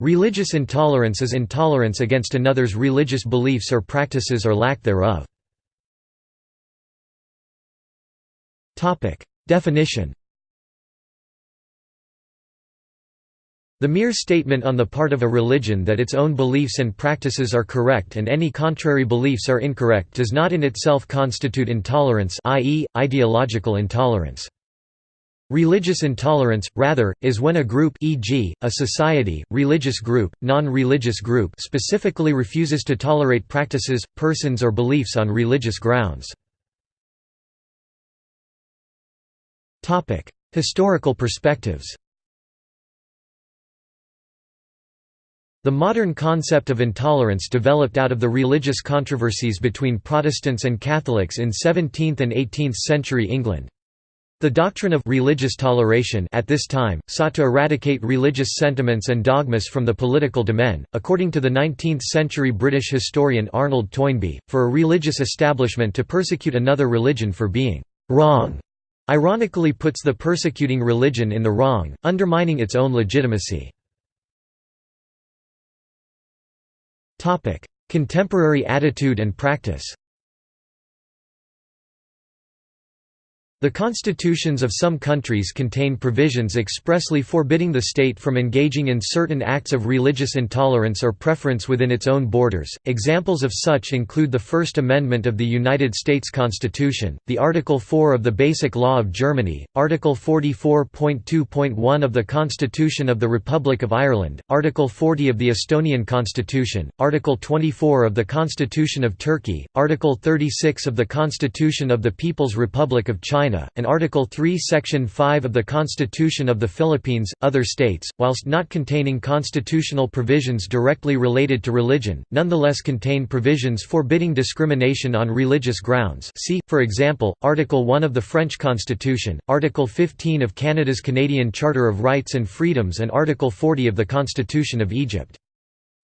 Religious intolerance is intolerance against another's religious beliefs or practices or lack thereof. Definition The mere statement on the part of a religion that its own beliefs and practices are correct and any contrary beliefs are incorrect does not in itself constitute intolerance i.e., ideological intolerance. Religious intolerance, rather, is when a group e.g., a society, religious group, non-religious group specifically refuses to tolerate practices, persons or beliefs on religious grounds. Historical perspectives The modern concept of intolerance developed out of the religious controversies between Protestants and Catholics in 17th and 18th century England. The doctrine of religious toleration at this time, sought to eradicate religious sentiments and dogmas from the political domain. According to the 19th-century British historian Arnold Toynbee, for a religious establishment to persecute another religion for being «wrong» ironically puts the persecuting religion in the wrong, undermining its own legitimacy. Contemporary attitude and practice The constitutions of some countries contain provisions expressly forbidding the state from engaging in certain acts of religious intolerance or preference within its own borders. Examples of such include the First Amendment of the United States Constitution, the Article 4 of the Basic Law of Germany, Article 44.2.1 of the Constitution of the Republic of Ireland, Article 40 of the Estonian Constitution, Article 24 of the Constitution of Turkey, Article 36 of the Constitution of the People's Republic of China China, and Article 3 Section 5 of the Constitution of the Philippines. Other states, whilst not containing constitutional provisions directly related to religion, nonetheless contain provisions forbidding discrimination on religious grounds see, for example, Article 1 of the French Constitution, Article 15 of Canada's Canadian Charter of Rights and Freedoms and Article 40 of the Constitution of Egypt.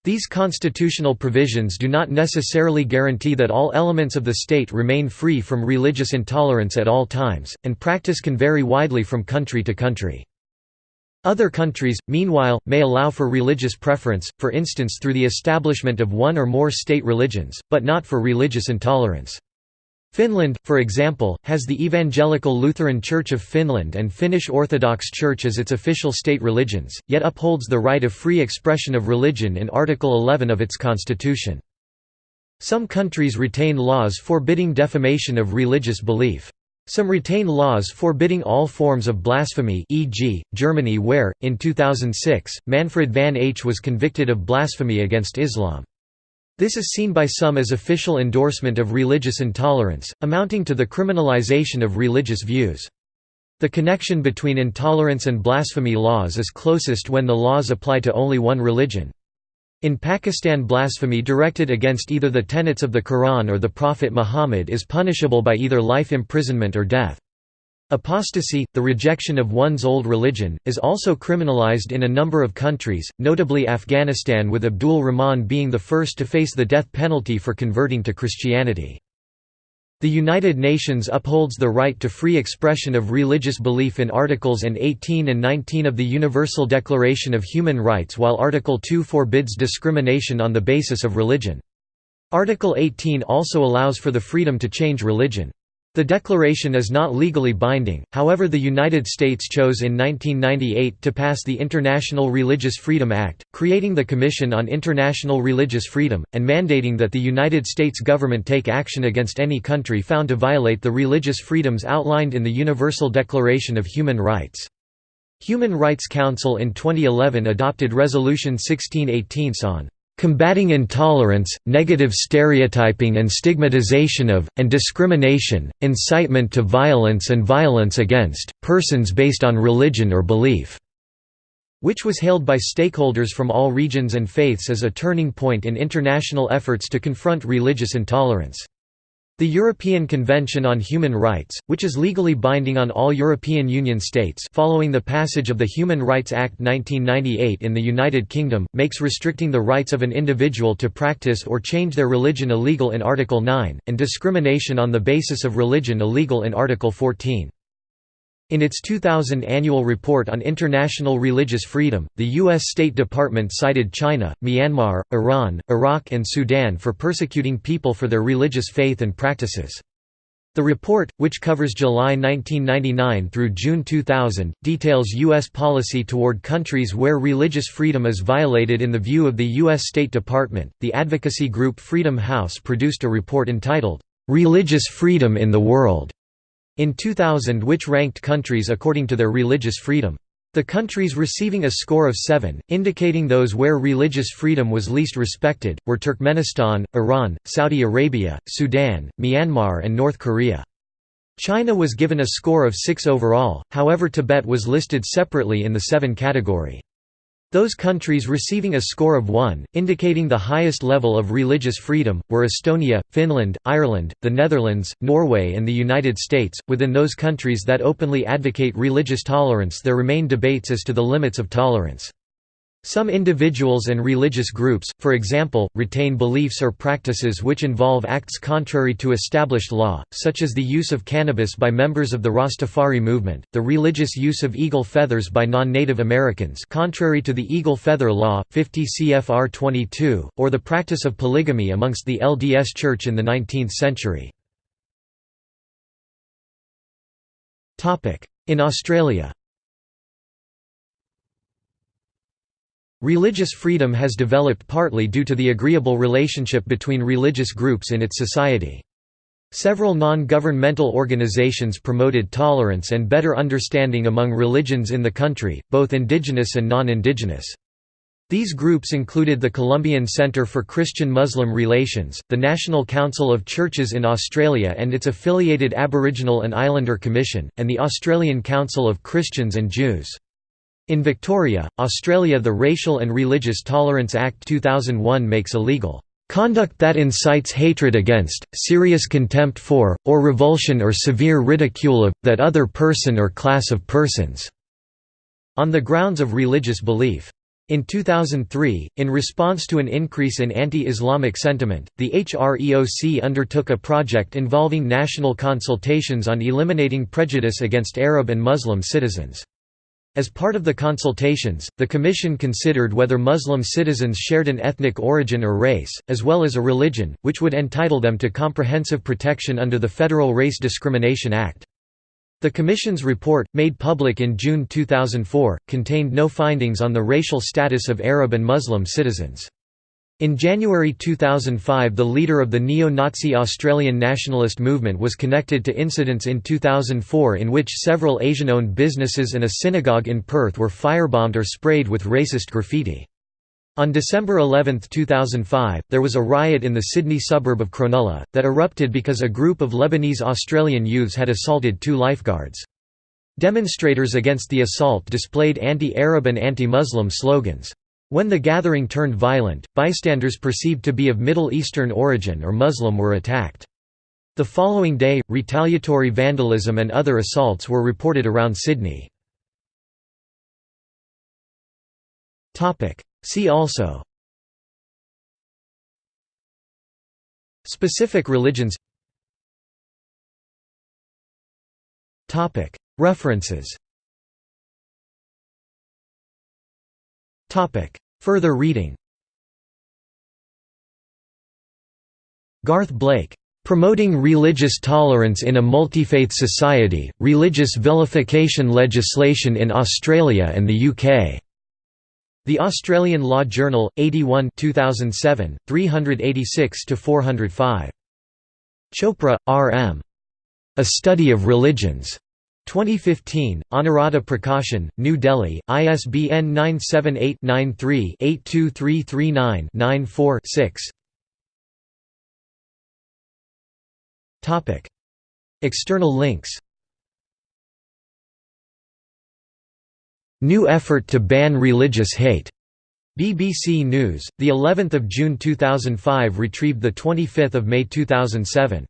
These constitutional provisions do not necessarily guarantee that all elements of the state remain free from religious intolerance at all times, and practice can vary widely from country to country. Other countries, meanwhile, may allow for religious preference, for instance through the establishment of one or more state religions, but not for religious intolerance. Finland, for example, has the Evangelical Lutheran Church of Finland and Finnish Orthodox Church as its official state religions, yet upholds the right of free expression of religion in Article 11 of its constitution. Some countries retain laws forbidding defamation of religious belief. Some retain laws forbidding all forms of blasphemy e.g., Germany where, in 2006, Manfred van H was convicted of blasphemy against Islam. This is seen by some as official endorsement of religious intolerance, amounting to the criminalization of religious views. The connection between intolerance and blasphemy laws is closest when the laws apply to only one religion. In Pakistan blasphemy directed against either the tenets of the Quran or the Prophet Muhammad is punishable by either life imprisonment or death. Apostasy, the rejection of one's old religion, is also criminalized in a number of countries, notably Afghanistan with Abdul Rahman being the first to face the death penalty for converting to Christianity. The United Nations upholds the right to free expression of religious belief in Articles and 18 and 19 of the Universal Declaration of Human Rights while Article 2 forbids discrimination on the basis of religion. Article 18 also allows for the freedom to change religion. The declaration is not legally binding, however the United States chose in 1998 to pass the International Religious Freedom Act, creating the Commission on International Religious Freedom, and mandating that the United States government take action against any country found to violate the religious freedoms outlined in the Universal Declaration of Human Rights. Human Rights Council in 2011 adopted Resolution 1618 on combating intolerance, negative stereotyping and stigmatization of, and discrimination, incitement to violence and violence against, persons based on religion or belief", which was hailed by stakeholders from all regions and faiths as a turning point in international efforts to confront religious intolerance. The European Convention on Human Rights, which is legally binding on all European Union states following the passage of the Human Rights Act 1998 in the United Kingdom, makes restricting the rights of an individual to practice or change their religion illegal in Article 9, and discrimination on the basis of religion illegal in Article 14. In its 2000 annual report on international religious freedom, the U.S. State Department cited China, Myanmar, Iran, Iraq and Sudan for persecuting people for their religious faith and practices. The report, which covers July 1999 through June 2000, details U.S. policy toward countries where religious freedom is violated in the view of the U.S. State Department. The advocacy group Freedom House produced a report entitled, Religious Freedom in the World in 2000 which ranked countries according to their religious freedom. The countries receiving a score of 7, indicating those where religious freedom was least respected, were Turkmenistan, Iran, Saudi Arabia, Sudan, Myanmar and North Korea. China was given a score of 6 overall, however Tibet was listed separately in the 7 category. Those countries receiving a score of 1, indicating the highest level of religious freedom, were Estonia, Finland, Ireland, the Netherlands, Norway, and the United States. Within those countries that openly advocate religious tolerance, there remain debates as to the limits of tolerance. Some individuals and religious groups, for example, retain beliefs or practices which involve acts contrary to established law, such as the use of cannabis by members of the Rastafari movement, the religious use of eagle feathers by non-Native Americans contrary to the Eagle Feather Law, 50 CFR 22, or the practice of polygamy amongst the LDS Church in the 19th century. In Australia Religious freedom has developed partly due to the agreeable relationship between religious groups in its society. Several non-governmental organizations promoted tolerance and better understanding among religions in the country, both indigenous and non-indigenous. These groups included the Columban Centre for Christian-Muslim Relations, the National Council of Churches in Australia and its affiliated Aboriginal and Islander Commission, and the Australian Council of Christians and Jews. In Victoria, Australia the Racial and Religious Tolerance Act 2001 makes illegal Conduct that incites hatred against, serious contempt for, or revulsion or severe ridicule of, that other person or class of persons", on the grounds of religious belief. In 2003, in response to an increase in anti-Islamic sentiment, the HREOC undertook a project involving national consultations on eliminating prejudice against Arab and Muslim citizens. As part of the consultations, the Commission considered whether Muslim citizens shared an ethnic origin or race, as well as a religion, which would entitle them to comprehensive protection under the Federal Race Discrimination Act. The Commission's report, made public in June 2004, contained no findings on the racial status of Arab and Muslim citizens. In January 2005 the leader of the neo-Nazi Australian nationalist movement was connected to incidents in 2004 in which several Asian-owned businesses and a synagogue in Perth were firebombed or sprayed with racist graffiti. On December 11, 2005, there was a riot in the Sydney suburb of Cronulla, that erupted because a group of Lebanese Australian youths had assaulted two lifeguards. Demonstrators against the assault displayed anti-Arab and anti-Muslim slogans. When the gathering turned violent, bystanders perceived to be of Middle Eastern origin or Muslim were attacked. The following day, retaliatory vandalism and other assaults were reported around Sydney. See also. Specific religions. References Further reading Garth Blake, "'Promoting Religious Tolerance in a Multifaith Society, Religious Vilification Legislation in Australia and the UK' The Australian Law Journal, 81 2007, 386–405. Chopra, R. M. A Study of Religions. 2015, Anuradha Prakashan, New Delhi, ISBN 978-93-82339-94-6 External links New effort to ban religious hate. BBC News, the 11th of June 2005, retrieved the 25th of May 2007.